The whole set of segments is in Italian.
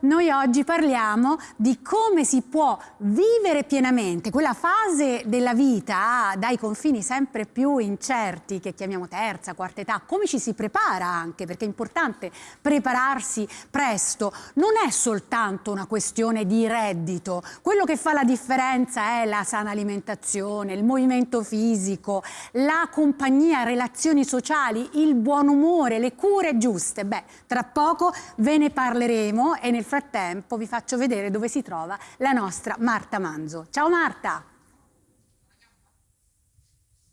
Noi oggi parliamo di come si può vivere pienamente quella fase della vita dai confini sempre più incerti che chiamiamo terza, quarta età, come ci si prepara anche, perché è importante prepararsi presto, non è soltanto una questione di reddito, quello che fa la differenza è la sana alimentazione, il movimento fisico, la compagnia, relazioni sociali, il buon umore, le cure giuste. Beh, tra poco ve ne parleremo vedremo e nel frattempo vi faccio vedere dove si trova la nostra Marta Manzo. Ciao Marta!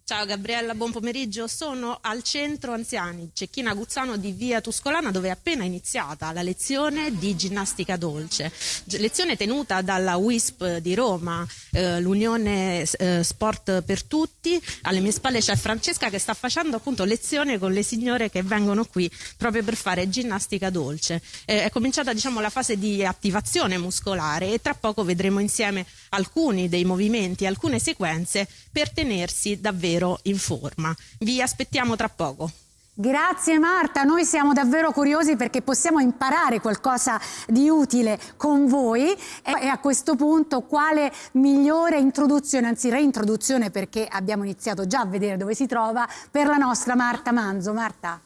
Ciao Gabriella, buon pomeriggio. Sono al centro anziani Cecchina Guzzano di Via Tuscolana dove è appena iniziata la lezione di ginnastica dolce. Lezione tenuta dalla WISP di Roma, eh, l'Unione eh, Sport per Tutti. Alle mie spalle c'è Francesca che sta facendo appunto lezione con le signore che vengono qui proprio per fare ginnastica dolce. Eh, è cominciata diciamo la fase di attivazione muscolare e tra poco vedremo insieme alcuni dei movimenti, alcune sequenze per tenersi davvero in forma. Vi aspettiamo tra poco. Grazie Marta, noi siamo davvero curiosi perché possiamo imparare qualcosa di utile con voi e a questo punto quale migliore introduzione, anzi reintroduzione perché abbiamo iniziato già a vedere dove si trova, per la nostra Marta Manzo. Marta.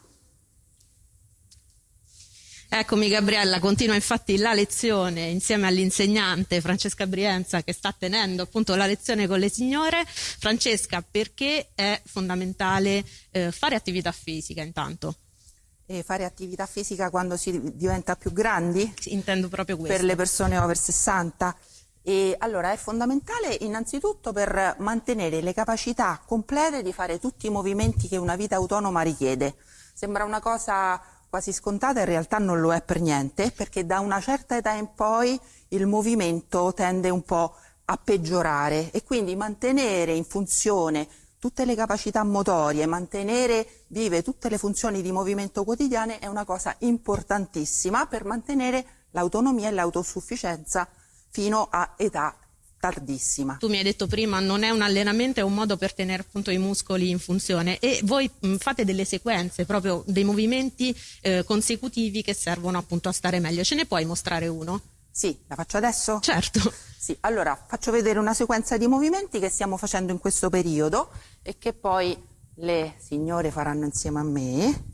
Eccomi Gabriella, continua infatti la lezione insieme all'insegnante Francesca Brienza che sta tenendo appunto la lezione con le signore. Francesca, perché è fondamentale eh, fare attività fisica intanto? E fare attività fisica quando si diventa più grandi? Intendo proprio questo. Per le persone over 60? E allora è fondamentale innanzitutto per mantenere le capacità complete di fare tutti i movimenti che una vita autonoma richiede. Sembra una cosa quasi scontata in realtà non lo è per niente perché da una certa età in poi il movimento tende un po' a peggiorare. E quindi mantenere in funzione tutte le capacità motorie, mantenere vive tutte le funzioni di movimento quotidiane è una cosa importantissima per mantenere l'autonomia e l'autosufficienza fino a età tardissima. Tu mi hai detto prima non è un allenamento, è un modo per tenere appunto i muscoli in funzione e voi mh, fate delle sequenze, proprio dei movimenti eh, consecutivi che servono appunto a stare meglio. Ce ne puoi mostrare uno? Sì, la faccio adesso? Certo. Sì, allora faccio vedere una sequenza di movimenti che stiamo facendo in questo periodo e che poi le signore faranno insieme a me.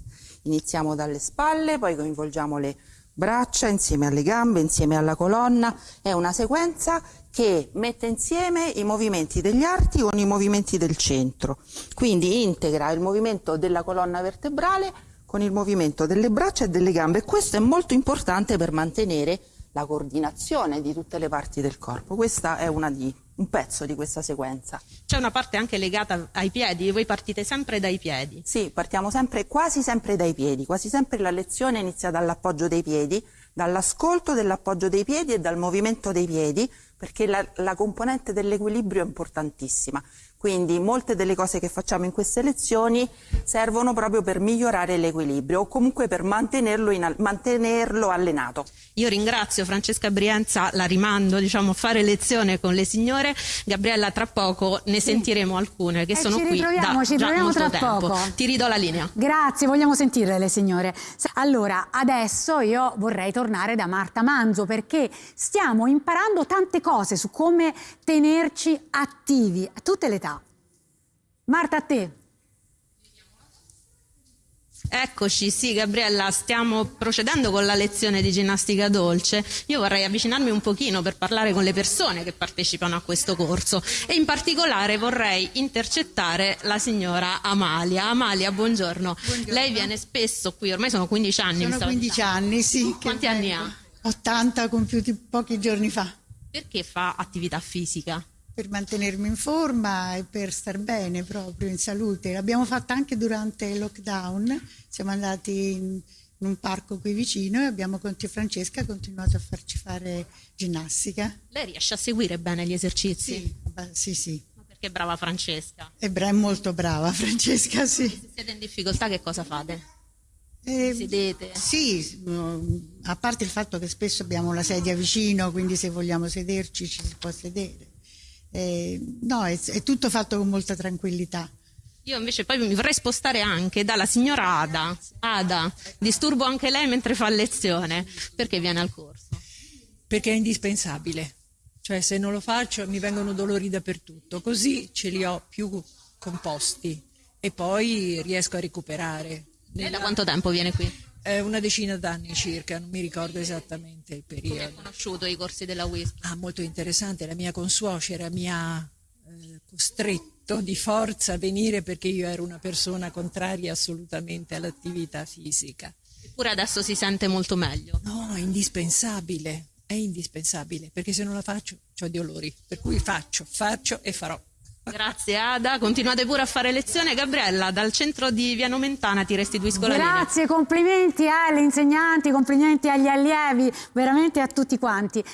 Iniziamo dalle spalle, poi coinvolgiamo le braccia insieme alle gambe, insieme alla colonna. È una sequenza che mette insieme i movimenti degli arti con i movimenti del centro. Quindi integra il movimento della colonna vertebrale con il movimento delle braccia e delle gambe. Questo è molto importante per mantenere la coordinazione di tutte le parti del corpo. Questa è di, un pezzo di questa sequenza. C'è una parte anche legata ai piedi, voi partite sempre dai piedi? Sì, partiamo sempre, quasi sempre dai piedi, quasi sempre la lezione inizia dall'appoggio dei piedi, dall'ascolto dell'appoggio dei piedi e dal movimento dei piedi, perché la, la componente dell'equilibrio è importantissima. Quindi molte delle cose che facciamo in queste lezioni servono proprio per migliorare l'equilibrio o comunque per mantenerlo, in, mantenerlo, allenato. Io ringrazio Francesca Brienza, la rimando diciamo, a fare lezione con le signore. Gabriella, tra poco ne sì. sentiremo alcune che eh, sono qui da ci già molto tra tempo. Poco. Ti ridò la linea. Grazie, vogliamo sentire le signore. Allora, adesso io vorrei tornare da Marta Manzo perché stiamo imparando tante cose su come tenerci attivi a tutte le età. Marta, a te. Eccoci, sì Gabriella, stiamo procedendo con la lezione di ginnastica dolce. Io vorrei avvicinarmi un pochino per parlare con le persone che partecipano a questo corso e in particolare vorrei intercettare la signora Amalia. Amalia, buongiorno. buongiorno. Lei viene spesso qui, ormai sono 15 anni. Sono 15 dicendo. anni, sì. Quanti anni ha? 80 compiuti pochi giorni fa. Perché fa attività fisica? per mantenermi in forma e per star bene proprio in salute. L'abbiamo fatta anche durante il lockdown, siamo andati in, in un parco qui vicino e abbiamo con Francesca ha continuato a farci fare ginnastica. Lei riesce a seguire bene gli esercizi? Sì, sì, sì. Perché è brava Francesca? È, bra- è molto brava Francesca, sì. Se siete in difficoltà che cosa fate? Eh, Sedete? Sì, a parte il fatto che spesso abbiamo la sedia vicino, quindi se vogliamo sederci ci si può sedere. Eh, no, è, è, tutto fatto con molta tranquillità. Io invece poi mi vorrei spostare anche dalla signora Ada. Ada, disturbo anche lei mentre fa lezione. Perché viene al corso? Perché è indispensabile. Cioè se non lo faccio mi vengono dolori dappertutto, così ce li ho più composti e poi riesco a recuperare. Lei da quanto tempo viene qui? Una decina d'anni circa, non mi ricordo esattamente il Come ha periodo. conosciuto i corsi della WISP? Ah, molto interessante, la mia consuocera mi ha eh, costretto di forza a venire perché io ero una persona contraria assolutamente all'attività fisica. Eppure adesso si sente molto meglio. No, è indispensabile, è indispensabile, perché se non la faccio ho dolori, per cui faccio, faccio e farò. Grazie Ada, continuate pure a fare lezione. Gabriella, dal centro di Via Nomentana ti restituisco la linea. Grazie, complimenti alle insegnanti, complimenti agli allievi, veramente a tutti quanti.